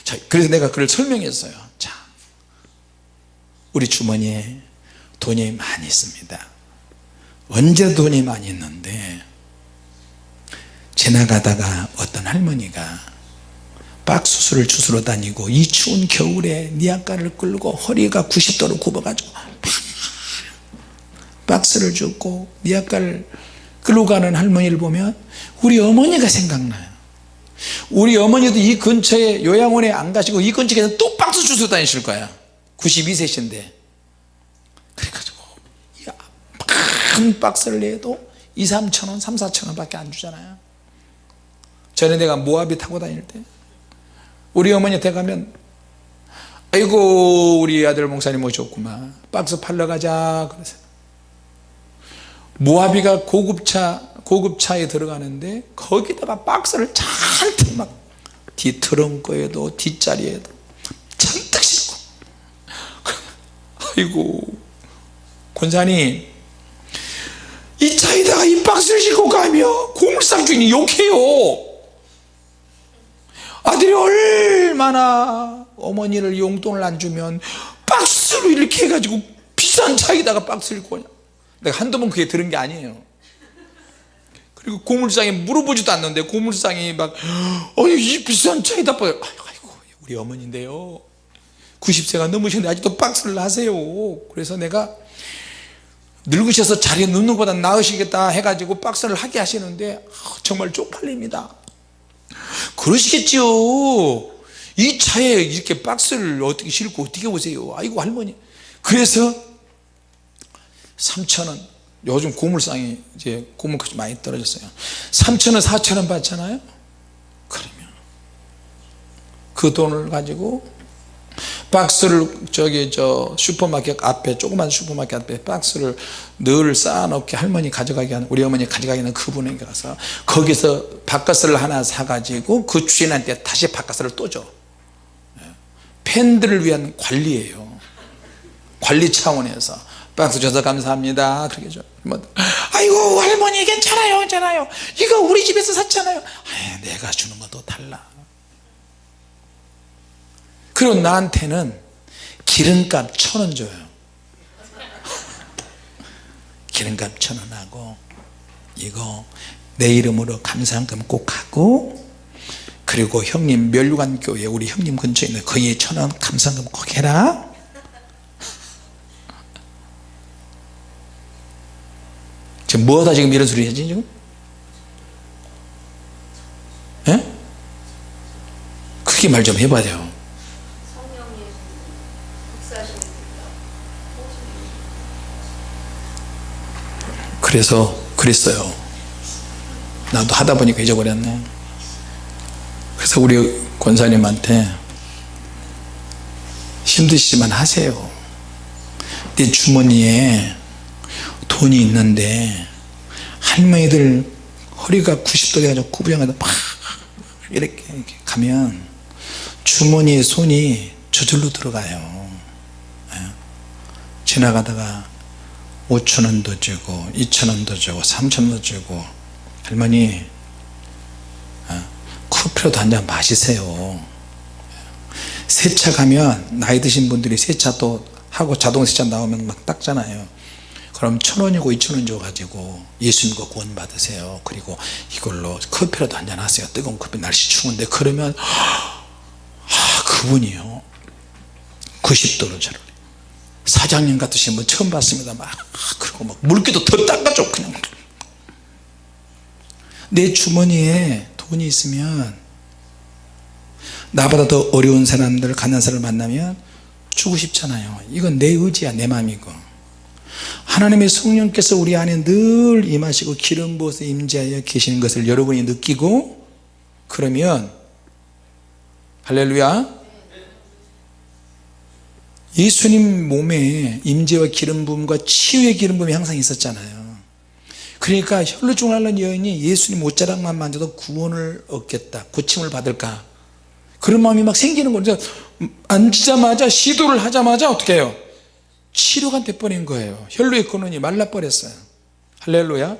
A: 자, 그래서 내가 그걸 설명했어요. 자, 우리 주머니에 돈이 많이 있습니다. 언제 돈이 많이 있는데 지나가다가 어떤 할머니가 박수수를 주스러 다니고 이 추운 겨울에 니아까를 끌고 허리가 90도로 굽어가지고 박스를 줍고 니아까를 끌고 가는 할머니를 보면 우리 어머니가 생각나요. 우리 어머니도 이 근처에 요양원에 안 가시고 이 근처에 또 박스 주스러 다니실 거야. 92세신데. 그래가지고 큰 박스를 내도 2, 3천원 3, 4천원 밖에 안 주잖아요. 전에 내가 모하비 타고 다닐 때 우리 어머니한테 가면 아이고 우리 아들 목사님 오셨구만. 박스 팔러 가자 그래서. 모하비가 고급차 고급차에 들어가는데 거기다가 박스를 잔뜩 막 뒤트렁크에도 뒷자리에도 잔뜩 싣고. 아이고 권사님 이 차에다가 이 박스를 싣고 가면 고물상 주인이 욕해요 아들이 얼마나 어머니를 용돈을 안 주면 박스로 이렇게 해가지고 비싼 차에다가 박스를 거냐? 내가 한두 번 그게 들은 게 아니에요. 그리고 고물상에 물어보지도 않는데 고물상이 막 어이 이 비싼 차에다 빠 아이고 우리 어머니인데요. 90세가 넘으셨는데 아직도 박스를 하세요. 그래서 내가 늙으셔서 자리에 눕는 것보다 나으시겠다 해가지고 박스를 하게 하시는데 정말 쪽팔립니다 그러시겠지요. 이 차에 이렇게 박스를 어떻게 싣고 어떻게 오세요? 아이고 할머니. 그래서 3천원. 요즘 고물상이 이제 고물값이 많이 떨어졌어요. 3천원 4천원 받잖아요. 그러면 그 돈을 가지고 박스를 저기 저 슈퍼마켓 앞에 조그만 슈퍼마켓 앞에 박스를 늘 쌓아놓게 할머니 가져가게 하는 우리 어머니 가져가게 하는 그분에게 가서 거기서 바카스를 하나 사가지고 그 주인한테 다시 바카스를 또줘. 예. 팬들을 위한 관리예요. 관리 차원에서. 박스 줘서 감사합니다. 그렇게 줘. 뭐, 아이고 할머니 괜찮아요 괜찮아요. 이거 우리 집에서 샀잖아요. 아이, 내가 주는 것도 달라 그리고 나한테는 기름값 천 원 줘요 기름값 천 원 하고 이거 내 이름으로 감사한금 꼭 하고 그리고 형님 멸류관 교회 우리 형님 근처에 있는 거기에 천 원 감사한금 꼭 해라 지금 뭐하다 지금 이런 소리 하지 지금? 예? 크게 말 좀 해봐야 돼요 그래서 그랬어요. 나도 하다 보니까 잊어버렸네. 그래서 우리 권사님한테 힘드시지만 하세요. 내 주머니에 돈이 있는데 할머니들 허리가 90도 돼가지고 구부정하다 막 이렇게, 가면 주머니에 손이 저절로 들어가요. 예. 지나가다가 5천원도 주고 2천원도 주고 3천원도 주고. 할머니 어, 커피라도 한 잔 마시세요. 세차 가면 나이 드신 분들이 세차 또 하고 자동 세차 나오면 막 닦잖아요. 그럼 천원이고 이천원 줘가지고 예수님과 구원 받으세요. 그리고 이걸로 커피라도 한잔 하세요. 뜨거운 커피 날씨 추운데. 그러면 아 그분이요. 90도로 저를 사장님 같으신 분 처음 봤습니다. 막 그리고 막 물기도 더 닦아줘 그냥. 내 주머니에 돈이 있으면 나보다 더 어려운 사람들 가난한 사람을 만나면 주고 싶잖아요. 이건 내 의지야 내 마음이고. 하나님의 성령께서 우리 안에 늘 임하시고 기름 부어서 임재하여 계시는 것을 여러분이 느끼고 그러면 할렐루야 예수님 몸에 임재와 기름 부음과 치유의 기름 부음이 항상 있었잖아요. 그러니까 혈루증을 앓는 여인이 예수님 옷자락만 만져도 구원을 얻겠다 고침을 받을까? 그런 마음이 막 생기는 거죠. 앉자마자 시도를 하자마자 어떻게 해요? 치료가 돼버린 거예요. 혈루의 근원이 말라버렸어요. 할렐루야.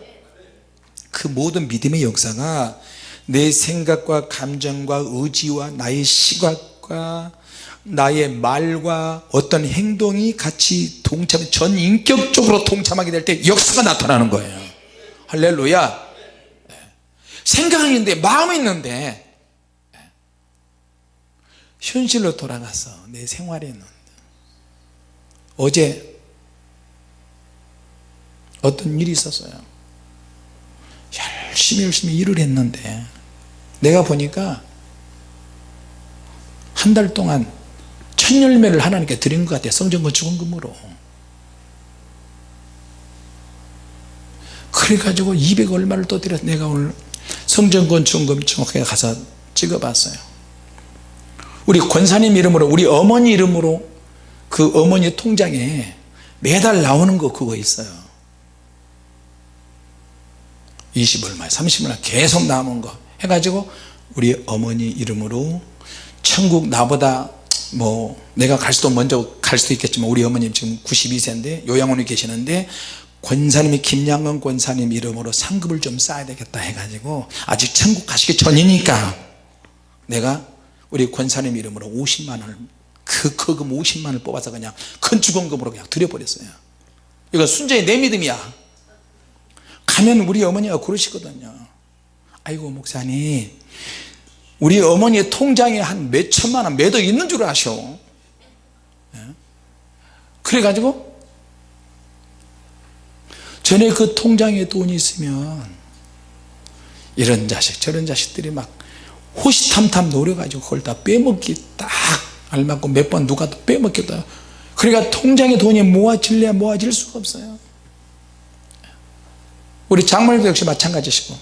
A: 그 모든 믿음의 역사가 내 생각과 감정과 의지와 나의 시각과 나의 말과 어떤 행동이 같이 동참 전 인격적으로 동참하게 될 때 역사가 나타나는 거예요. 할렐루야. 생각이 있는데 마음이 있는데 현실로 돌아가서 내 생활에 있는 어제 어떤 일이 있었어요. 열심히 열심히 일을 했는데 내가 보니까 한 달 동안 첫 열매를 하나님께 드린 것 같아요. 성전 건축원금으로. 그래가지고 200 얼마를 또 드려서 내가 오늘 성전 건축원금 정확하게 가서 찍어봤어요. 우리 권사님 이름으로 우리 어머니 이름으로 그 어머니 통장에 매달 나오는 거 그거 있어요. 20 얼마 30 얼마 계속 남은 거. 해가지고 우리 어머니 이름으로 천국 나보다 뭐 내가 갈 수도 먼저 갈 수도 있겠지만 우리 어머님 지금 92세인데 요양원에 계시는데 권사님이 김양건 권사님 이름으로 상급을 좀 쌓아야 되겠다 해가지고 아직 천국 가시기 전이니까 내가 우리 권사님 이름으로 50만원을 그 거금 50만원을 뽑아서 그냥 건축원금으로 그냥 드려버렸어요. 이거 순전히 내 믿음이야. 가면 우리 어머니가 그러시거든요. 아이고 목사님 우리 어머니의 통장에 한 몇 천만원 매도 있는 줄 아셔. 예? 그래가지고 전에 그 통장에 돈이 있으면 이런 자식 저런 자식들이 막 호시탐탐 노려가지고 그걸 다 빼먹기 딱 알맞고 몇 번 누가 또 빼먹겠다. 그러니까 통장에 돈이 모아질래야 모아질 수가 없어요. 우리 장모님도 역시 마찬가지시고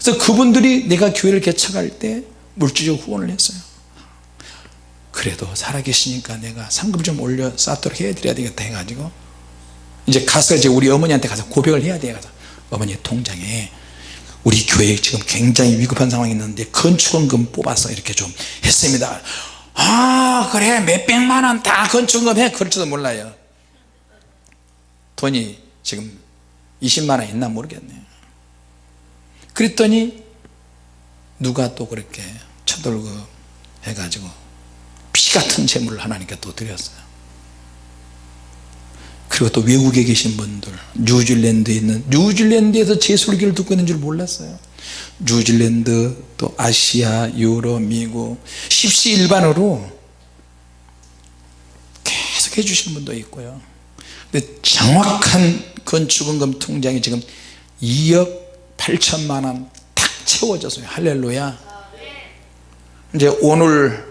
A: 그래서 그분들이 내가 교회를 개척할 때 물질적 후원을 했어요. 그래도 살아계시니까 내가 상금 좀 올려 쌓도록 해드려야 되겠다 해가지고 이제 가서 이제 우리 어머니한테 가서 고백을 해야 돼요. 가서 어머니 통장에 우리 교회 지금 굉장히 위급한 상황이 있는데 건축원금 뽑아서 이렇게 좀 했습니다. 아 그래. 몇백만원 다 건축원금 해. 그럴지도 몰라요. 돈이 지금 20만원 있나 모르겠네요 그랬더니 누가 또 그렇게 쳐들고 해가지고 피같은 재물을 하나님께 또 드렸어요. 그리고 또 외국에 계신 분들 뉴질랜드에 있는 뉴질랜드에서 제 설교를 듣고 있는 줄 몰랐어요. 뉴질랜드 또 아시아 유럽 미국 십시일반으로 계속 해주시는 분도 있고요. 근데 정확한 건축원금 통장이 지금 2억 8천만 원 탁 채워졌어요 할렐루야. 이제 오늘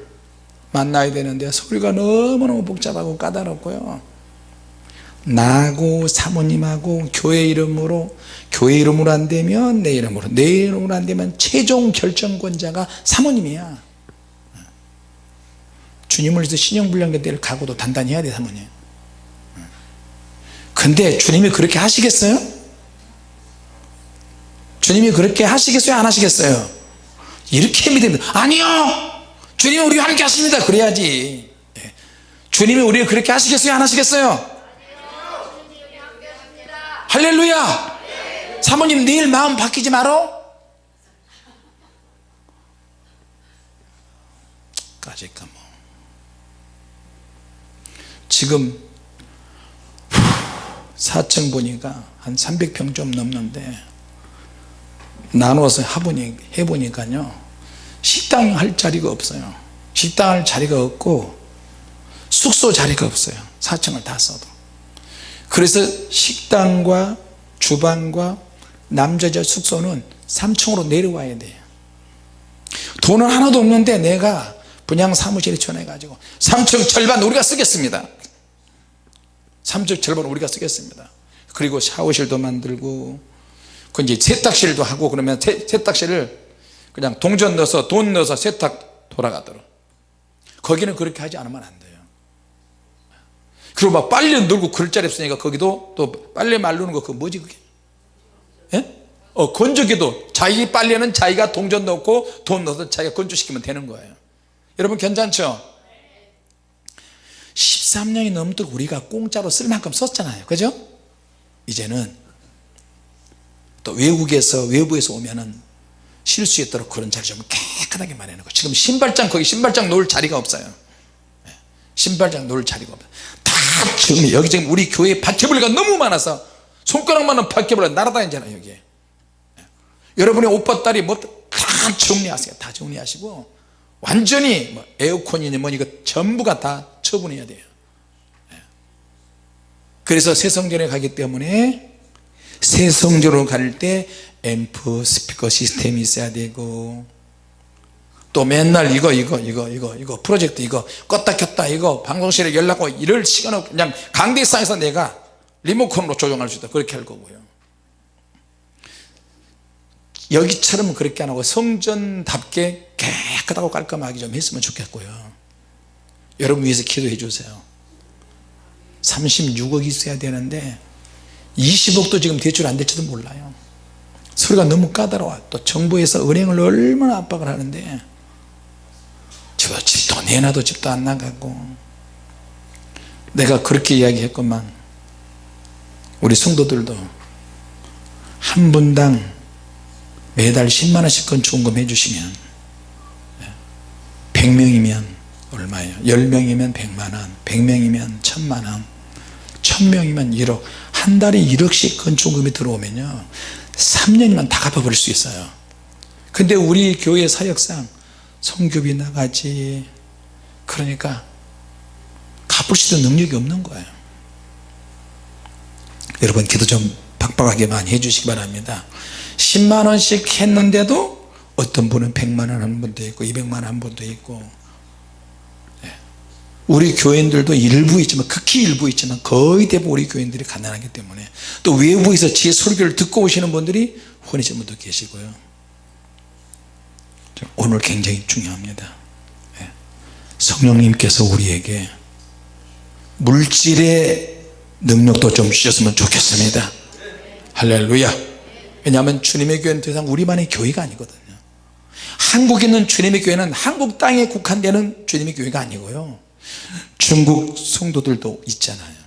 A: 만나야 되는데 소리가 너무너무 복잡하고 까다롭고요. 나하고 사모님하고 교회 이름으로 교회 이름으로 안 되면 내 이름으로 내 이름으로 안 되면 최종 결정권자가 사모님이야. 주님을 위해서 신용불량계 될 각오도 단단히 해야 돼 사모님. 근데 주님이 그렇게 하시겠어요? 주님이 그렇게 하시겠어요? 안 하시겠어요? 이렇게 믿으면 아니요! 주님이 우리와 함께 하십니다. 그래야지. 예. 주님이 우리를 그렇게 하시겠어요? 안 하시겠어요? 할렐루야! 사모님 내일 마음 바뀌지 말어 까짓까 뭐. 지금 4층 보니까 한 300평 좀 넘는데 나눠서 해보니, 해보니까요. 식당 할 자리가 없어요. 식당 할 자리가 없고 숙소 자리가 없어요. 4층을 다 써도. 그래서 식당과 주방과 남자자 숙소는 3층으로 내려와야 돼요. 돈은 하나도 없는데 내가 분양 사무실에 전해 가지고 3층 절반 우리가 쓰겠습니다. 3조 절반 우리가 쓰겠습니다. 그리고 샤워실도 만들고 그 이제 세탁실도 하고 그러면 세, 세탁실을 그냥 동전 넣어서 돈 넣어서 세탁 돌아가도록. 거기는 그렇게 하지 않으면 안 돼요. 그리고 막 빨래 놀고 그럴 자리 없으니까 거기도 또 빨래 말르는 거 그거 뭐지 그게? 예? 어, 건조기도 자기 빨래는 자기가 동전 넣고 돈 넣어서 자기가 건조시키면 되는 거예요. 여러분 괜찮죠? 13년이 넘도록 우리가 공짜로 쓸 만큼 썼잖아요. 그죠? 이제는 또 외국에서 외부에서 오면은 실수했도록 그런 자리 좀 깨끗하게 마련하고 지금 신발장 거기 신발장 놓을 자리가 없어요. 예, 신발장 놓을 자리가 없어요. 다 정리 여기 지금 우리 교회 바퀴벌레가 너무 많아서 손가락만한 바퀴벌레 날아다니잖아요 여기에. 예. 여러분의 오빠 딸이 뭐 다 정리하세요. 다 정리하시고 완전히 뭐 에어컨이니 뭐 이거 전부가 다 처분해야 돼요. 예. 그래서 새성전에 가기 때문에 새성전으로 갈 때 앰프 스피커 시스템이 있어야 되고. 또 맨날 이거 이거 이거 이거 이거 프로젝트 이거 껐다 켰다 이거 방송실에 연락하고 이럴 시간 없 그냥 강대상에서 내가 리모컨으로 조정할 수 있다. 그렇게 할 거고요. 여기처럼 그렇게 안 하고 성전답게 깨끗하고 깔끔하게 좀 했으면 좋겠고요. 여러분 위해서 기도해 주세요. 36억이 있어야 되는데 20억도 지금 대출 안 될지도 몰라요. 서류가 너무 까다로워. 또 정부에서 은행을 얼마나 압박을 하는데. 저 집도 내놔도 집도 안 나가고. 내가 그렇게 이야기했건만 우리 성도들도 한 분당 매달 10만원씩 건축원금 해주시면 100명이면 얼마예요? 10명이면 100만원 100명이면 1000만원 1000명이면 1억 한 달에 1억씩 건축금이 들어오면요. 3년이면 다 갚아버릴 수 있어요. 근데 우리 교회 사역상 성교비 나가지. 그러니까 갚을 수 있는 능력이 없는 거예요. 여러분 기도 좀 박박하게 많이 해주시기 바랍니다. 10만원씩 했는데도 어떤 분은 100만원 한 분도 있고 200만원 한 분도 있고 예. 우리 교인들도 일부 있지만 극히 일부 있지만 거의 대부분 우리 교인들이 가난하기 때문에 또 외부에서 제 설교를 듣고 오시는 분들이 혼이신 분도 계시고요. 오늘 굉장히 중요합니다. 예. 성령님께서 우리에게 물질의 능력도 좀 주셨으면 좋겠습니다. 할렐루야. 왜냐하면 주님의 교회는 더 이상 우리만의 교회가 아니거든요. 한국에 있는 주님의 교회는 한국 땅에 국한되는 주님의 교회가 아니고요 중국 성도들도 있잖아요.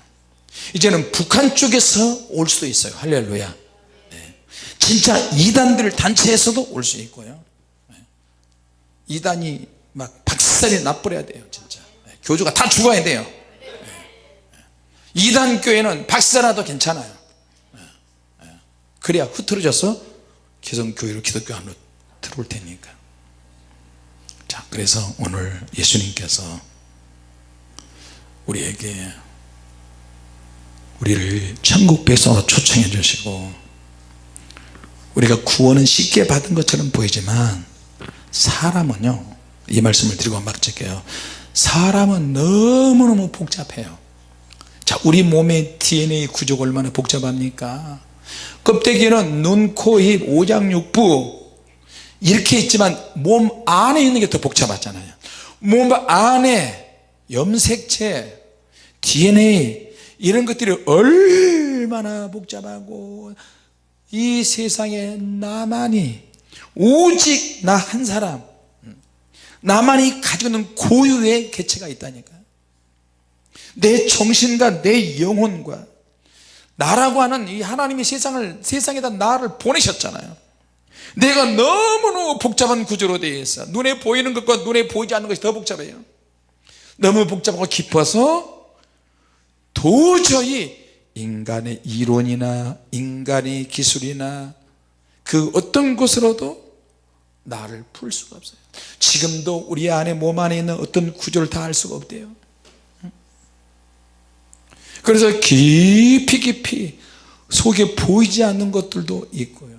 A: 이제는 북한 쪽에서 올 수도 있어요. 할렐루야. 네. 진짜 이단들 단체에서도 올 수 있고요. 네. 이단이 막 박살이 나버려야 돼요 진짜. 네. 교주가 다 죽어야 돼요. 이단 교회는 박살나도 괜찮아요. 그래야 흐트러져서 개성교회로 기독교 안으로 들어올 테니까. 자 그래서 오늘 예수님께서 우리에게 우리를 천국 백성으로 초청해 주시고 우리가 구원은 쉽게 받은 것처럼 보이지만 사람은요 이 말씀을 드리고 막질게요. 사람은 너무너무 복잡해요. 자 우리 몸의 DNA 구조가 얼마나 복잡합니까? 껍데기는 눈, 코, 입, 오장육부 이렇게 있지만 몸 안에 있는 게 더 복잡하잖아요. 몸 안에 염색체 DNA 이런 것들이 얼마나 복잡하고 이 세상에 나만이 오직 나 한 사람 나만이 가지고 있는 고유의 개체가 있다니까. 내 정신과 내 영혼과 나라고 하는 이 하나님이 세상을 세상에다 나를 보내셨잖아요. 내가 너무너무 복잡한 구조로 되어 있어. 눈에 보이는 것과 눈에 보이지 않는 것이 더 복잡해요 너무 복잡하고 깊어서 도저히 인간의 이론이나 인간의 기술이나 그 어떤 것으로도 나를 풀 수가 없어요. 지금도 우리 안에 몸 안에 있는 어떤 구조를 다 알 수가 없대요. 그래서 깊이 깊이 속에 보이지 않는 것들도 있고요.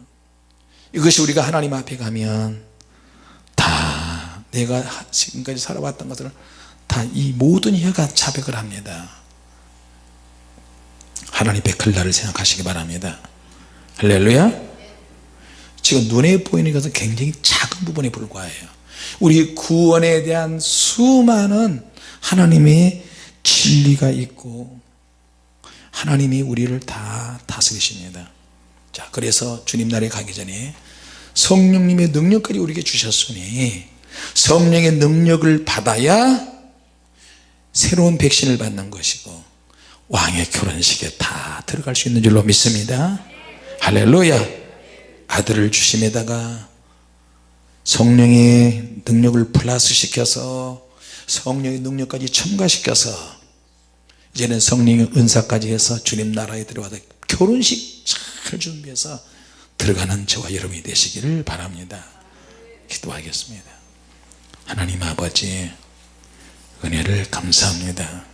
A: 이것이 우리가 하나님 앞에 가면 다 내가 지금까지 살아왔던 것들은 다 이 모든 혀가 자백을 합니다. 하나님 베풀 날을 생각하시기 바랍니다. 할렐루야. 지금 눈에 보이는 것은 굉장히 작은 부분에 불과해요. 우리 구원에 대한 수많은 하나님의 진리가 있고 하나님이 우리를 다 다스리십니다. 자 그래서 주님 날에 가기 전에 성령님의 능력까지 우리에게 주셨으니 성령의 능력을 받아야 새로운 백신을 받는 것이고 왕의 결혼식에 다 들어갈 수 있는 줄로 믿습니다. 할렐루야. 아들을 주심에다가 성령의 능력을 플러스 시켜서 성령의 능력까지 첨가시켜서 이제는 성령의 은사까지 해서 주님 나라에 들어가다 결혼식 잘 준비해서 들어가는 저와 여러분이 되시기를 바랍니다. 기도하겠습니다. 하나님 아버지 은혜를 감사합니다